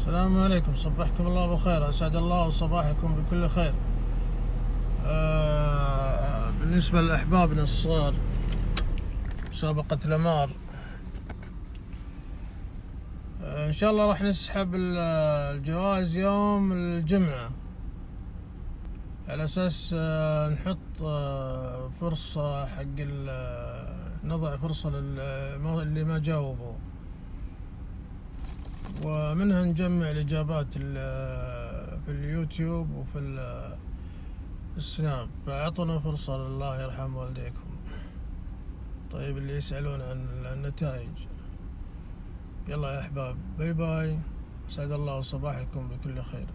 السلام عليكم. صبحكم الله بالخير أسعد الله صباحكم بكل خير. آه بالنسبة لأحبابنا الصغار مسابقة الأمار. آه إن شاء الله راح نسحب ال- الجوائز يوم الجمعة. على أساس آه نحط فرصة حق نضع فرصة للي ما جاوبوا. ومنها نجمع الإجابات ال- في اليوتيوب وفي ال- السناب. فأعطونا فرصة لله يرحم والديكم. طيب اللي يسألون عن النتائج. يلا يا أحباب bye bye. أسعد الله صباحكم بكل خير.